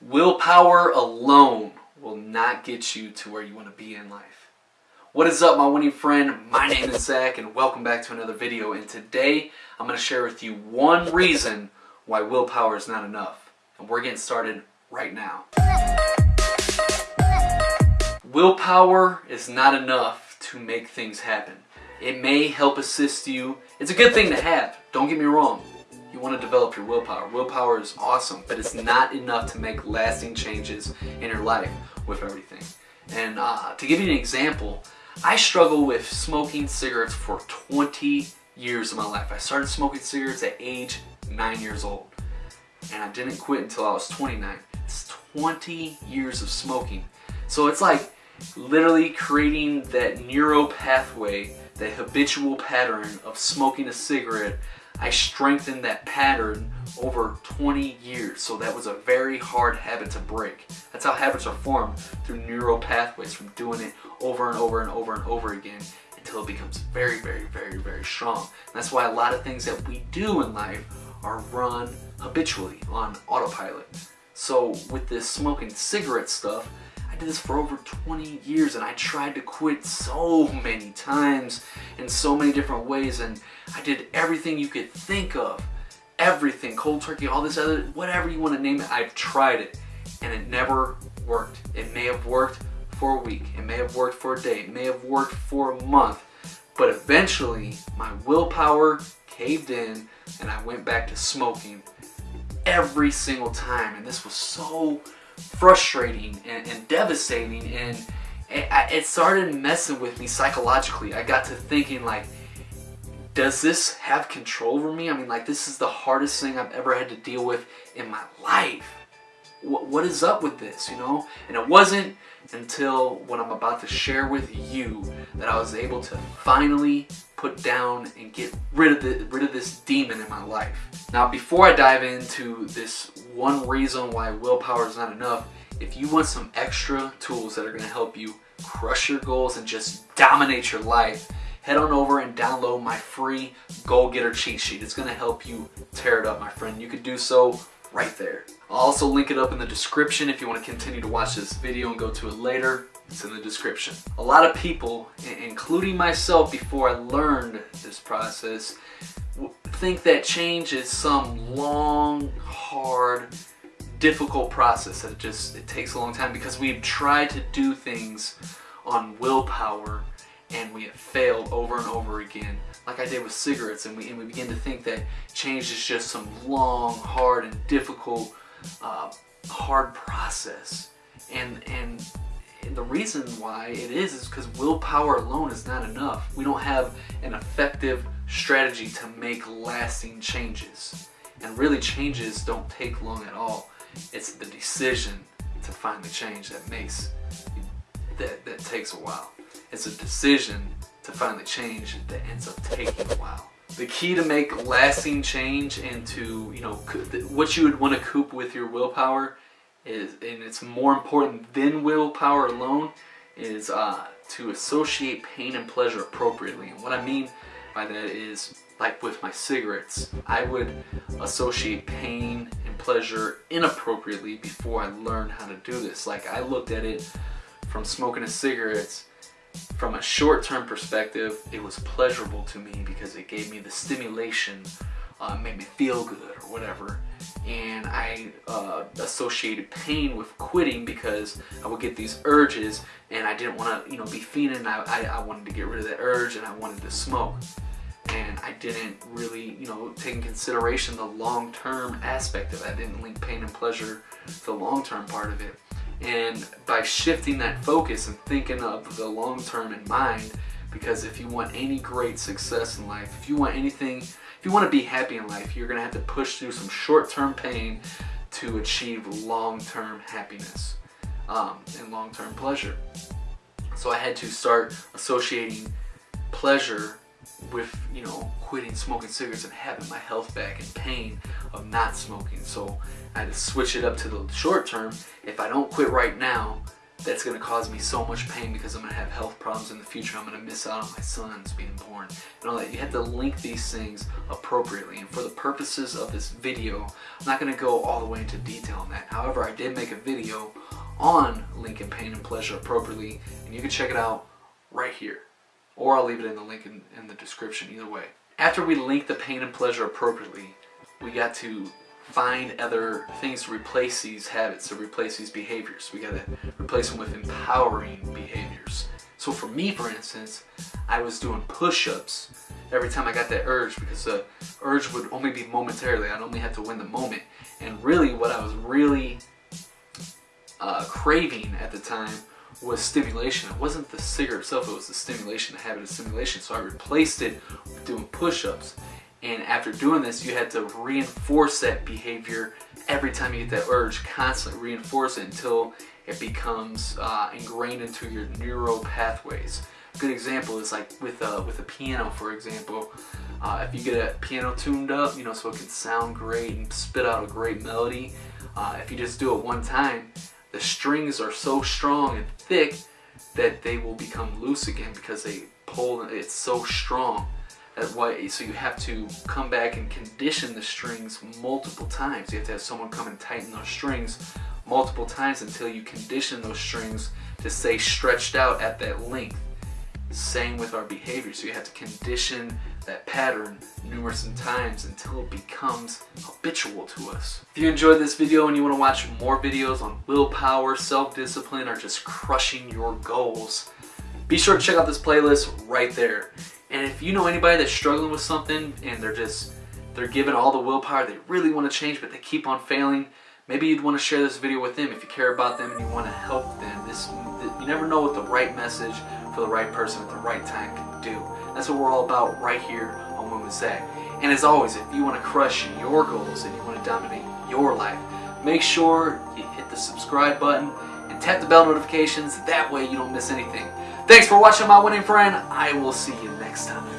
Willpower alone will not get you to where you want to be in life. What is up my winning friend? My name is Zach and welcome back to another video and today I'm going to share with you one reason why willpower is not enough. And we're getting started right now. Willpower is not enough to make things happen. It may help assist you. It's a good thing to have, don't get me wrong you want to develop your willpower. Willpower is awesome, but it's not enough to make lasting changes in your life with everything. And uh, to give you an example, I struggle with smoking cigarettes for 20 years of my life. I started smoking cigarettes at age 9 years old. And I didn't quit until I was 29. It's 20 years of smoking. So it's like literally creating that neuro pathway, that habitual pattern of smoking a cigarette I strengthened that pattern over 20 years. So that was a very hard habit to break. That's how habits are formed through neural pathways from doing it over and over and over and over again until it becomes very, very, very, very strong. And that's why a lot of things that we do in life are run habitually on autopilot. So with this smoking cigarette stuff, I did this for over 20 years and I tried to quit so many times in so many different ways and I did everything you could think of. Everything, cold turkey, all this other, whatever you want to name it, I've tried it and it never worked. It may have worked for a week, it may have worked for a day, it may have worked for a month, but eventually my willpower caved in and I went back to smoking every single time and this was so frustrating and, and devastating and it, it started messing with me psychologically. I got to thinking like, does this have control over me? I mean like this is the hardest thing I've ever had to deal with in my life. What, what is up with this, you know? And it wasn't until what I'm about to share with you that I was able to finally put down and get rid of the rid of this demon in my life. Now before I dive into this one reason why willpower is not enough, if you want some extra tools that are going to help you crush your goals and just dominate your life, head on over and download my free Goal Getter cheat sheet. It's going to help you tear it up, my friend. You can do so right there. I'll also link it up in the description if you want to continue to watch this video and go to it later. It's in the description. A lot of people, including myself before I learned this process, think that change is some long, difficult process that it just it takes a long time because we've tried to do things on willpower and we have failed over and over again like I did with cigarettes and we, and we begin to think that change is just some long hard and difficult uh, hard process and and the reason why it is is because willpower alone is not enough. We don't have an effective strategy to make lasting changes. And really changes don't take long at all. It's the decision to finally change that makes, that, that takes a while. It's a decision to finally change that ends up taking a while. The key to make lasting change and to, you know, what you would want to coop with your willpower is, and it's more important than willpower alone, is uh, to associate pain and pleasure appropriately. And what I mean by that is, like with my cigarettes, I would associate pain and pleasure inappropriately before I learned how to do this. Like I looked at it from smoking a cigarette. From a short-term perspective, it was pleasurable to me because it gave me the stimulation, uh, made me feel good or whatever. And I uh, associated pain with quitting because I would get these urges and I didn't want to you know be fiending. I, I, I, wanted to get rid of that urge and I wanted to smoke and I didn't really you know take in consideration the long-term aspect of it I didn't link pain and pleasure to the long-term part of it and by shifting that focus and thinking of the long-term in mind because if you want any great success in life if you want anything if you want to be happy in life, you're going to have to push through some short-term pain to achieve long-term happiness um, and long-term pleasure. So I had to start associating pleasure with, you know, quitting smoking cigarettes and having my health back and pain of not smoking. So I had to switch it up to the short term. If I don't quit right now, that's going to cause me so much pain because I'm going to have health problems in the future. I'm going to miss out on my sons being born and all that. You have to link these things appropriately. And for the purposes of this video, I'm not going to go all the way into detail on that. However, I did make a video on linking pain and pleasure appropriately, and you can check it out right here. Or I'll leave it in the link in, in the description, either way. After we link the pain and pleasure appropriately, we got to find other things to replace these habits, to replace these behaviors. We gotta replace them with empowering behaviors. So for me, for instance, I was doing push-ups every time I got that urge because the urge would only be momentarily. I'd only have to win the moment. And really what I was really uh, craving at the time was stimulation. It wasn't the cigarette itself, it was the stimulation, the habit of stimulation. So I replaced it with doing push-ups. And after doing this, you had to reinforce that behavior every time you get that urge, constantly reinforce it until it becomes uh, ingrained into your neural pathways. A good example is like with a, with a piano, for example. Uh, if you get a piano tuned up, you know, so it can sound great and spit out a great melody, uh, if you just do it one time, the strings are so strong and thick that they will become loose again because they pull, it's so strong why, so you have to come back and condition the strings multiple times. You have to have someone come and tighten those strings multiple times until you condition those strings to stay stretched out at that length. Same with our behavior. So you have to condition that pattern numerous times until it becomes habitual to us. If you enjoyed this video and you want to watch more videos on willpower, self-discipline, or just crushing your goals, be sure to check out this playlist right there. And if you know anybody that's struggling with something and they're just, they're given all the willpower, they really want to change, but they keep on failing, maybe you'd want to share this video with them if you care about them and you want to help them. This, You never know what the right message for the right person at the right time can do. That's what we're all about right here on Winning Zach. And as always, if you want to crush your goals and you want to dominate your life, make sure you hit the subscribe button and tap the bell notifications. That way you don't miss anything. Thanks for watching my winning friend. I will see you next time.